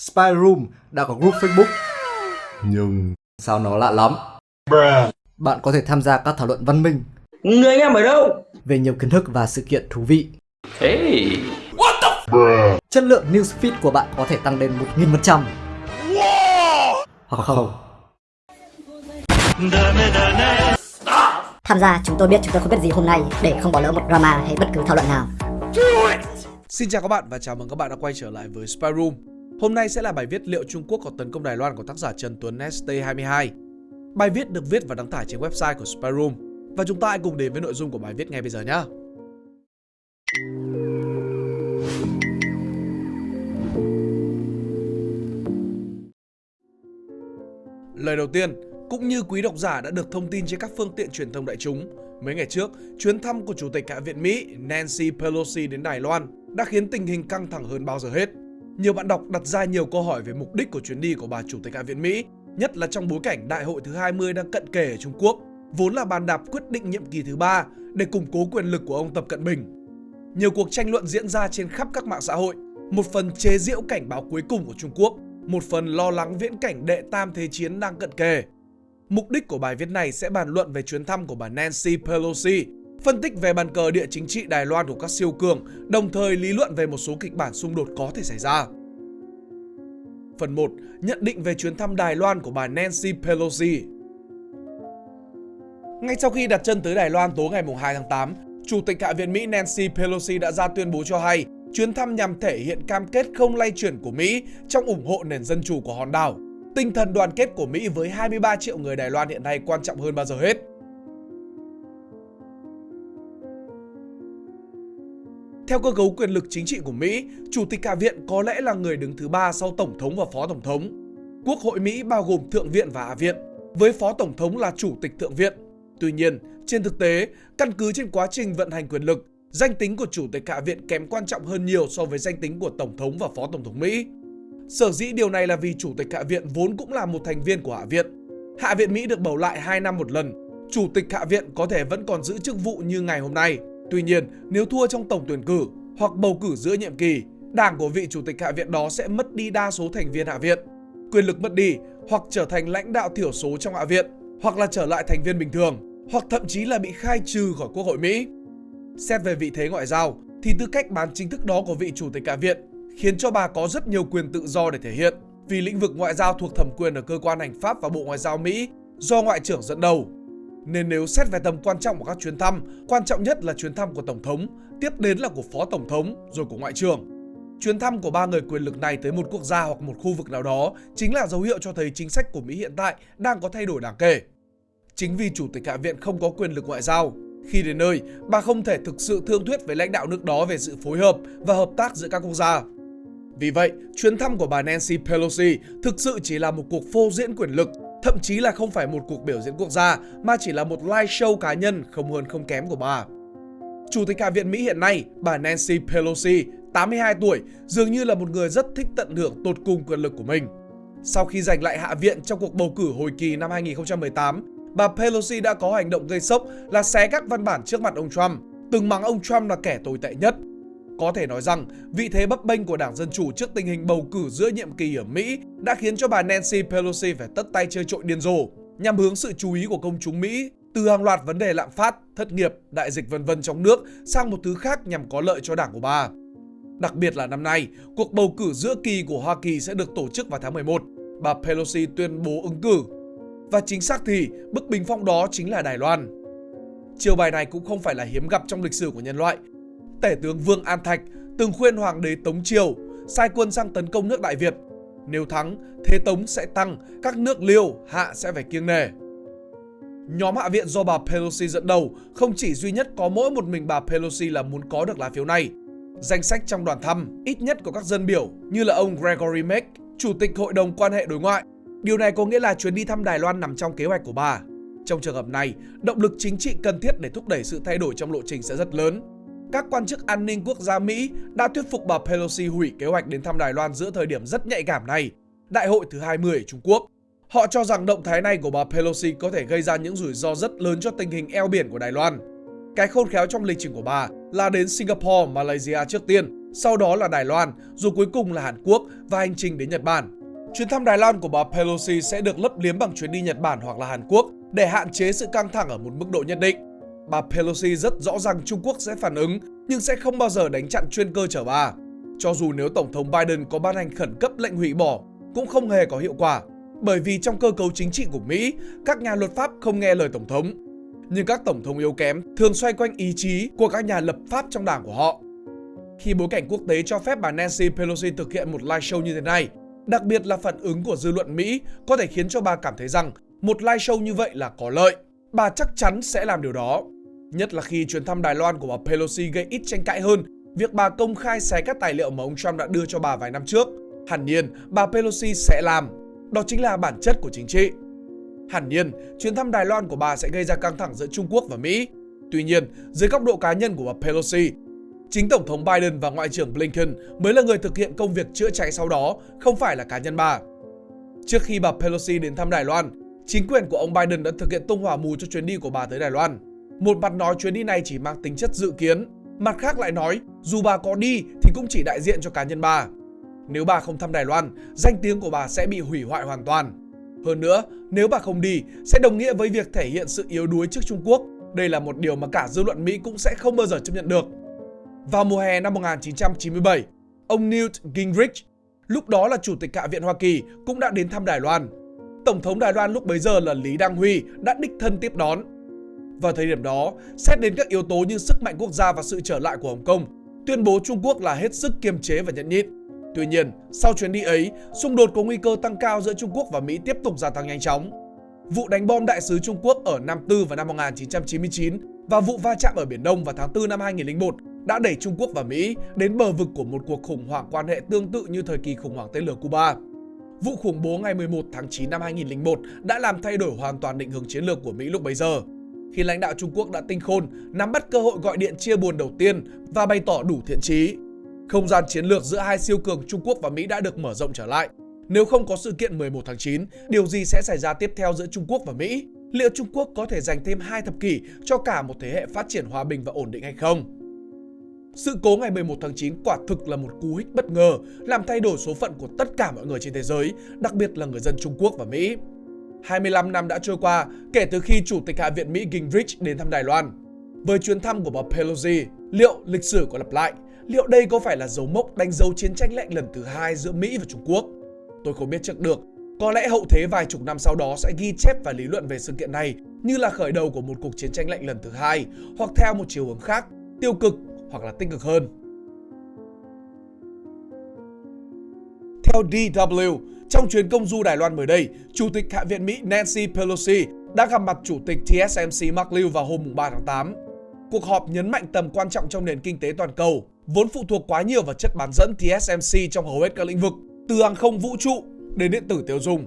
Spy Room đã có group Facebook. Nhưng sao nó lạ lắm? Bạn có thể tham gia các thảo luận văn minh Người anh em ở đâu? về nhiều kiến thức và sự kiện thú vị. Hey. Chất lượng newsfeed của bạn có thể tăng lên 1000%. Hoặc không. Tham gia chúng tôi biết chúng tôi không biết gì hôm nay để không bỏ lỡ một drama hay bất cứ thảo luận nào. Xin chào các bạn và chào mừng các bạn đã quay trở lại với Spy Room. Hôm nay sẽ là bài viết liệu Trung Quốc có tấn công Đài Loan của tác giả Trần Tuấn ST22. Bài viết được viết và đăng tải trên website của Spyroom. Và chúng ta hãy cùng đến với nội dung của bài viết ngay bây giờ nhé. Lời đầu tiên, cũng như quý độc giả đã được thông tin trên các phương tiện truyền thông đại chúng, mấy ngày trước, chuyến thăm của Chủ tịch Hạ viện Mỹ Nancy Pelosi đến Đài Loan đã khiến tình hình căng thẳng hơn bao giờ hết. Nhiều bạn đọc đặt ra nhiều câu hỏi về mục đích của chuyến đi của bà Chủ tịch Hạ viện Mỹ, nhất là trong bối cảnh Đại hội thứ 20 đang cận kề ở Trung Quốc, vốn là bàn đạp quyết định nhiệm kỳ thứ ba để củng cố quyền lực của ông Tập Cận Bình. Nhiều cuộc tranh luận diễn ra trên khắp các mạng xã hội, một phần chế giễu cảnh báo cuối cùng của Trung Quốc, một phần lo lắng viễn cảnh đệ tam thế chiến đang cận kề. Mục đích của bài viết này sẽ bàn luận về chuyến thăm của bà Nancy Pelosi, phân tích về bàn cờ địa chính trị Đài Loan của các siêu cường, đồng thời lý luận về một số kịch bản xung đột có thể xảy ra. Phần 1. Nhận định về chuyến thăm Đài Loan của bà Nancy Pelosi Ngay sau khi đặt chân tới Đài Loan tối ngày 2 tháng 8, Chủ tịch Hạ viện Mỹ Nancy Pelosi đã ra tuyên bố cho hay chuyến thăm nhằm thể hiện cam kết không lay chuyển của Mỹ trong ủng hộ nền dân chủ của hòn đảo. Tinh thần đoàn kết của Mỹ với 23 triệu người Đài Loan hiện nay quan trọng hơn bao giờ hết. Theo cơ cấu quyền lực chính trị của Mỹ, Chủ tịch Hạ viện có lẽ là người đứng thứ ba sau Tổng thống và Phó Tổng thống. Quốc hội Mỹ bao gồm Thượng viện và Hạ viện, với Phó Tổng thống là Chủ tịch Thượng viện. Tuy nhiên, trên thực tế, căn cứ trên quá trình vận hành quyền lực, danh tính của Chủ tịch Hạ viện kém quan trọng hơn nhiều so với danh tính của Tổng thống và Phó Tổng thống Mỹ. Sở dĩ điều này là vì Chủ tịch Hạ viện vốn cũng là một thành viên của Hạ viện. Hạ viện Mỹ được bầu lại 2 năm một lần. Chủ tịch Hạ viện có thể vẫn còn giữ chức vụ như ngày hôm nay. Tuy nhiên, nếu thua trong tổng tuyển cử hoặc bầu cử giữa nhiệm kỳ, đảng của vị Chủ tịch Hạ viện đó sẽ mất đi đa số thành viên Hạ viện. Quyền lực mất đi hoặc trở thành lãnh đạo thiểu số trong Hạ viện, hoặc là trở lại thành viên bình thường, hoặc thậm chí là bị khai trừ khỏi Quốc hội Mỹ. Xét về vị thế ngoại giao, thì tư cách bán chính thức đó của vị Chủ tịch Hạ viện khiến cho bà có rất nhiều quyền tự do để thể hiện vì lĩnh vực ngoại giao thuộc thẩm quyền ở cơ quan hành pháp và Bộ Ngoại giao Mỹ do Ngoại trưởng dẫn đầu. Nên nếu xét về tầm quan trọng của các chuyến thăm, quan trọng nhất là chuyến thăm của Tổng thống, tiếp đến là của Phó Tổng thống, rồi của Ngoại trưởng. Chuyến thăm của ba người quyền lực này tới một quốc gia hoặc một khu vực nào đó chính là dấu hiệu cho thấy chính sách của Mỹ hiện tại đang có thay đổi đáng kể. Chính vì Chủ tịch Hạ viện không có quyền lực ngoại giao, khi đến nơi, bà không thể thực sự thương thuyết với lãnh đạo nước đó về sự phối hợp và hợp tác giữa các quốc gia. Vì vậy, chuyến thăm của bà Nancy Pelosi thực sự chỉ là một cuộc phô diễn quyền lực, thậm chí là không phải một cuộc biểu diễn quốc gia mà chỉ là một live show cá nhân không hơn không kém của bà. Chủ tịch Hạ viện Mỹ hiện nay, bà Nancy Pelosi, 82 tuổi, dường như là một người rất thích tận hưởng tột cùng quyền lực của mình. Sau khi giành lại Hạ viện trong cuộc bầu cử hồi kỳ năm 2018, bà Pelosi đã có hành động gây sốc là xé các văn bản trước mặt ông Trump, từng mắng ông Trump là kẻ tồi tệ nhất. Có thể nói rằng, vị thế bấp bênh của Đảng Dân Chủ trước tình hình bầu cử giữa nhiệm kỳ ở Mỹ đã khiến cho bà Nancy Pelosi phải tất tay chơi trội điên rồ, nhằm hướng sự chú ý của công chúng Mỹ từ hàng loạt vấn đề lạm phát, thất nghiệp, đại dịch vân vân trong nước sang một thứ khác nhằm có lợi cho đảng của bà. Đặc biệt là năm nay, cuộc bầu cử giữa kỳ của Hoa Kỳ sẽ được tổ chức vào tháng 11. Bà Pelosi tuyên bố ứng cử. Và chính xác thì, bức bình phong đó chính là Đài Loan. Chiều bài này cũng không phải là hiếm gặp trong lịch sử của nhân loại. Tể tướng Vương An Thạch từng khuyên Hoàng đế Tống Triều sai quân sang tấn công nước Đại Việt. Nếu thắng, thế Tống sẽ tăng, các nước Liêu, Hạ sẽ phải kiêng nể. Nhóm Hạ viện do bà Pelosi dẫn đầu không chỉ duy nhất có mỗi một mình bà Pelosi là muốn có được lá phiếu này. Danh sách trong đoàn thăm ít nhất có các dân biểu như là ông Gregory Meck, Chủ tịch Hội đồng quan hệ đối ngoại. Điều này có nghĩa là chuyến đi thăm Đài Loan nằm trong kế hoạch của bà. Trong trường hợp này, động lực chính trị cần thiết để thúc đẩy sự thay đổi trong lộ trình sẽ rất lớn. Các quan chức an ninh quốc gia Mỹ đã thuyết phục bà Pelosi hủy kế hoạch đến thăm Đài Loan giữa thời điểm rất nhạy cảm này, Đại hội thứ 20 ở Trung Quốc. Họ cho rằng động thái này của bà Pelosi có thể gây ra những rủi ro rất lớn cho tình hình eo biển của Đài Loan. Cái khôn khéo trong lịch trình của bà là đến Singapore, Malaysia trước tiên, sau đó là Đài Loan, rồi cuối cùng là Hàn Quốc và hành trình đến Nhật Bản. Chuyến thăm Đài Loan của bà Pelosi sẽ được lấp liếm bằng chuyến đi Nhật Bản hoặc là Hàn Quốc để hạn chế sự căng thẳng ở một mức độ nhất định. Bà Pelosi rất rõ ràng Trung Quốc sẽ phản ứng nhưng sẽ không bao giờ đánh chặn chuyên cơ chở bà. Cho dù nếu Tổng thống Biden có ban hành khẩn cấp lệnh hủy bỏ cũng không hề có hiệu quả bởi vì trong cơ cấu chính trị của Mỹ, các nhà luật pháp không nghe lời Tổng thống. Nhưng các Tổng thống yếu kém thường xoay quanh ý chí của các nhà lập pháp trong đảng của họ. Khi bối cảnh quốc tế cho phép bà Nancy Pelosi thực hiện một live show như thế này, đặc biệt là phản ứng của dư luận Mỹ có thể khiến cho bà cảm thấy rằng một live show như vậy là có lợi. Bà chắc chắn sẽ làm điều đó. Nhất là khi chuyến thăm Đài Loan của bà Pelosi gây ít tranh cãi hơn việc bà công khai xé các tài liệu mà ông Trump đã đưa cho bà vài năm trước. Hẳn nhiên, bà Pelosi sẽ làm. Đó chính là bản chất của chính trị. Hẳn nhiên, chuyến thăm Đài Loan của bà sẽ gây ra căng thẳng giữa Trung Quốc và Mỹ. Tuy nhiên, dưới góc độ cá nhân của bà Pelosi, chính Tổng thống Biden và Ngoại trưởng Blinken mới là người thực hiện công việc chữa cháy sau đó, không phải là cá nhân bà. Trước khi bà Pelosi đến thăm Đài Loan, chính quyền của ông Biden đã thực hiện tung hỏa mù cho chuyến đi của bà tới Đài Loan. Một mặt nói chuyến đi này chỉ mang tính chất dự kiến, mặt khác lại nói dù bà có đi thì cũng chỉ đại diện cho cá nhân bà. Nếu bà không thăm Đài Loan, danh tiếng của bà sẽ bị hủy hoại hoàn toàn. Hơn nữa, nếu bà không đi, sẽ đồng nghĩa với việc thể hiện sự yếu đuối trước Trung Quốc. Đây là một điều mà cả dư luận Mỹ cũng sẽ không bao giờ chấp nhận được. Vào mùa hè năm 1997, ông Newt Gingrich, lúc đó là Chủ tịch Hạ viện Hoa Kỳ, cũng đã đến thăm Đài Loan. Tổng thống Đài Loan lúc bấy giờ là Lý Đăng Huy đã đích thân tiếp đón. Vào thời điểm đó, xét đến các yếu tố như sức mạnh quốc gia và sự trở lại của Hồng Kông, tuyên bố Trung Quốc là hết sức kiềm chế và nhẫn nhịn. Tuy nhiên, sau chuyến đi ấy, xung đột có nguy cơ tăng cao giữa Trung Quốc và Mỹ tiếp tục gia tăng nhanh chóng. Vụ đánh bom đại sứ Trung Quốc ở Nam Tư vào năm 1999 và vụ va chạm ở Biển Đông vào tháng 4 năm 2001 đã đẩy Trung Quốc và Mỹ đến bờ vực của một cuộc khủng hoảng quan hệ tương tự như thời kỳ khủng hoảng tên lửa Cuba. Vụ khủng bố ngày 11 tháng 9 năm 2001 đã làm thay đổi hoàn toàn định hướng chiến lược của Mỹ lúc bấy giờ. Khi lãnh đạo Trung Quốc đã tinh khôn, nắm bắt cơ hội gọi điện chia buồn đầu tiên và bày tỏ đủ thiện chí. Không gian chiến lược giữa hai siêu cường Trung Quốc và Mỹ đã được mở rộng trở lại. Nếu không có sự kiện 11 tháng 9, điều gì sẽ xảy ra tiếp theo giữa Trung Quốc và Mỹ? Liệu Trung Quốc có thể dành thêm hai thập kỷ cho cả một thế hệ phát triển hòa bình và ổn định hay không? Sự cố ngày 11 tháng 9 quả thực là một cú hích bất ngờ, làm thay đổi số phận của tất cả mọi người trên thế giới, đặc biệt là người dân Trung Quốc và Mỹ. 25 năm đã trôi qua kể từ khi Chủ tịch Hạ viện Mỹ Gingrich đến thăm Đài Loan. Với chuyến thăm của bà Pelosi, liệu lịch sử có lặp lại? Liệu đây có phải là dấu mốc đánh dấu chiến tranh lạnh lần thứ hai giữa Mỹ và Trung Quốc? Tôi không biết trước được. Có lẽ hậu thế vài chục năm sau đó sẽ ghi chép và lý luận về sự kiện này như là khởi đầu của một cuộc chiến tranh lạnh lần thứ hai, hoặc theo một chiều hướng khác, tiêu cực hoặc là tích cực hơn. Theo DW, trong chuyến công du Đài Loan mới đây, Chủ tịch Hạ viện Mỹ Nancy Pelosi đã gặp mặt Chủ tịch TSMC Mark Liu vào hôm 3 tháng 8. Cuộc họp nhấn mạnh tầm quan trọng trong nền kinh tế toàn cầu, vốn phụ thuộc quá nhiều vào chất bán dẫn TSMC trong hầu hết các lĩnh vực, từ hàng không vũ trụ đến điện tử tiêu dùng.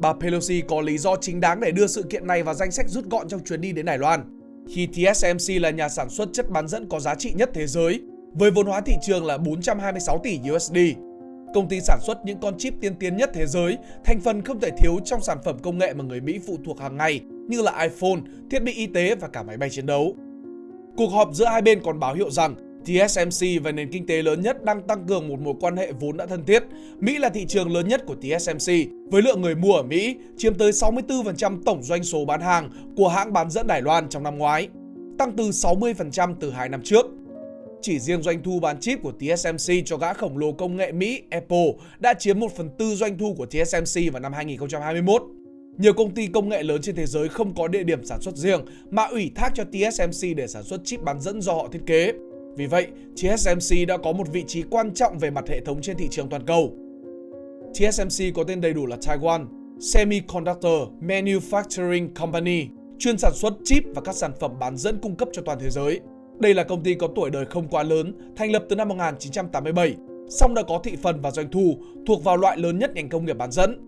Bà Pelosi có lý do chính đáng để đưa sự kiện này vào danh sách rút gọn trong chuyến đi đến Đài Loan. Khi TSMC là nhà sản xuất chất bán dẫn có giá trị nhất thế giới, với vốn hóa thị trường là 426 tỷ USD. Công ty sản xuất những con chip tiên tiến nhất thế giới, thành phần không thể thiếu trong sản phẩm công nghệ mà người Mỹ phụ thuộc hàng ngày như là iPhone, thiết bị y tế và cả máy bay chiến đấu. Cuộc họp giữa hai bên còn báo hiệu rằng TSMC và nền kinh tế lớn nhất đang tăng cường một mối quan hệ vốn đã thân thiết. Mỹ là thị trường lớn nhất của TSMC, với lượng người mua ở Mỹ chiếm tới 64% tổng doanh số bán hàng của hãng bán dẫn Đài Loan trong năm ngoái, tăng từ 60% từ 2 năm trước. Chỉ riêng doanh thu bán chip của TSMC cho gã khổng lồ công nghệ Mỹ Apple đã chiếm 1 phần tư doanh thu của TSMC vào năm 2021. Nhiều công ty công nghệ lớn trên thế giới không có địa điểm sản xuất riêng mà ủy thác cho TSMC để sản xuất chip bán dẫn do họ thiết kế. Vì vậy, TSMC đã có một vị trí quan trọng về mặt hệ thống trên thị trường toàn cầu. TSMC có tên đầy đủ là Taiwan Semiconductor Manufacturing Company, chuyên sản xuất chip và các sản phẩm bán dẫn cung cấp cho toàn thế giới. Đây là công ty có tuổi đời không quá lớn, thành lập từ năm 1987, song đã có thị phần và doanh thu thuộc vào loại lớn nhất ngành công nghiệp bán dẫn.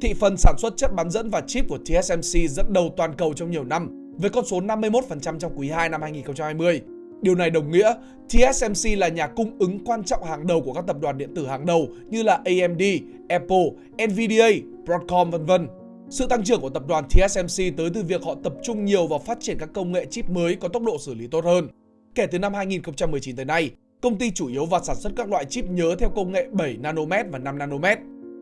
Thị phần sản xuất chất bán dẫn và chip của TSMC dẫn đầu toàn cầu trong nhiều năm, với con số 51% trong quý 2 năm 2020. Điều này đồng nghĩa TSMC là nhà cung ứng quan trọng hàng đầu của các tập đoàn điện tử hàng đầu như là AMD, Apple, Nvidia, Broadcom vân vân. Sự tăng trưởng của tập đoàn TSMC tới từ việc họ tập trung nhiều vào phát triển các công nghệ chip mới có tốc độ xử lý tốt hơn. Kể từ năm 2019 tới nay, Công ty chủ yếu vào sản xuất các loại chip nhớ theo công nghệ 7 nanomet và 5 nanomet.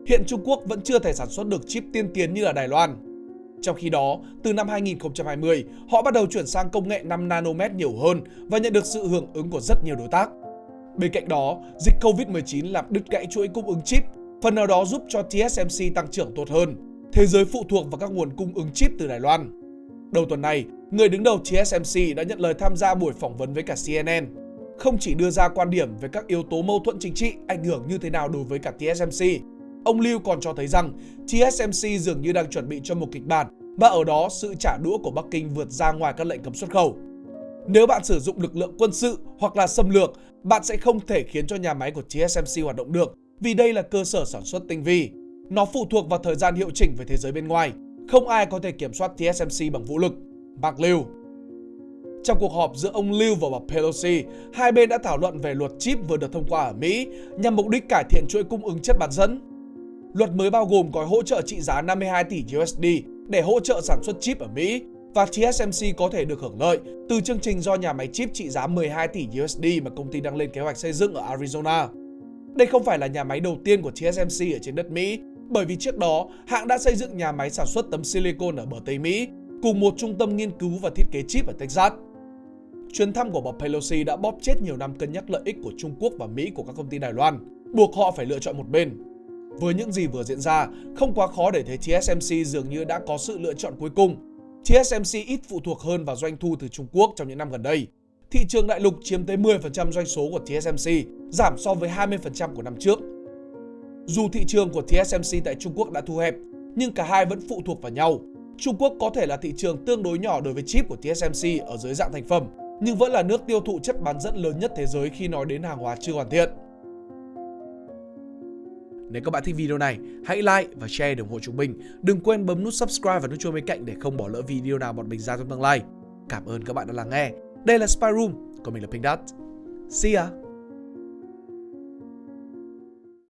Hiện Trung Quốc vẫn chưa thể sản xuất được chip tiên tiến như là Đài Loan. Trong khi đó, từ năm 2020, họ bắt đầu chuyển sang công nghệ 5 nanomet nhiều hơn và nhận được sự hưởng ứng của rất nhiều đối tác. Bên cạnh đó, dịch Covid-19 làm đứt gãy chuỗi cung ứng chip, phần nào đó giúp cho TSMC tăng trưởng tốt hơn. Thế giới phụ thuộc vào các nguồn cung ứng chip từ Đài Loan. Đầu tuần này, người đứng đầu TSMC đã nhận lời tham gia buổi phỏng vấn với cả CNN. Không chỉ đưa ra quan điểm về các yếu tố mâu thuẫn chính trị ảnh hưởng như thế nào đối với cả TSMC, ông Lưu còn cho thấy rằng TSMC dường như đang chuẩn bị cho một kịch bản và ở đó sự trả đũa của Bắc Kinh vượt ra ngoài các lệnh cấm xuất khẩu. Nếu bạn sử dụng lực lượng quân sự hoặc là xâm lược, bạn sẽ không thể khiến cho nhà máy của TSMC hoạt động được vì đây là cơ sở sản xuất tinh vi. Nó phụ thuộc vào thời gian hiệu chỉnh với thế giới bên ngoài. Không ai có thể kiểm soát TSMC bằng vũ lực. Bạc Lưu trong cuộc họp giữa ông Liu và bà Pelosi, hai bên đã thảo luận về luật chip vừa được thông qua ở Mỹ nhằm mục đích cải thiện chuỗi cung ứng chất bán dẫn. Luật mới bao gồm gói hỗ trợ trị giá 52 tỷ USD để hỗ trợ sản xuất chip ở Mỹ và TSMC có thể được hưởng lợi từ chương trình do nhà máy chip trị giá 12 tỷ USD mà công ty đang lên kế hoạch xây dựng ở Arizona. Đây không phải là nhà máy đầu tiên của TSMC ở trên đất Mỹ, bởi vì trước đó hãng đã xây dựng nhà máy sản xuất tấm silicon ở bờ Tây Mỹ cùng một trung tâm nghiên cứu và thiết kế chip ở Texas. Chuyến thăm của bà Pelosi đã bóp chết nhiều năm cân nhắc lợi ích của Trung Quốc và Mỹ của các công ty Đài Loan, buộc họ phải lựa chọn một bên. Với những gì vừa diễn ra, không quá khó để thấy TSMC dường như đã có sự lựa chọn cuối cùng. TSMC ít phụ thuộc hơn vào doanh thu từ Trung Quốc trong những năm gần đây. Thị trường đại lục chiếm tới 10% doanh số của TSMC, giảm so với 20% của năm trước. Dù thị trường của TSMC tại Trung Quốc đã thu hẹp, nhưng cả hai vẫn phụ thuộc vào nhau. Trung Quốc có thể là thị trường tương đối nhỏ đối với chip của TSMC ở dưới dạng thành phẩm, nhưng vẫn là nước tiêu thụ chất bán dẫn lớn nhất thế giới khi nói đến hàng hóa chưa hoàn thiện. Nếu các bạn thích video này, hãy like và share để ủng hộ chúng mình. Đừng quên bấm nút subscribe và nút chuông bên cạnh để không bỏ lỡ video nào bọn mình ra trong tương lai. Cảm ơn các bạn đã lắng nghe. Đây là Spy Room, còn mình là Pink Dot. See ya!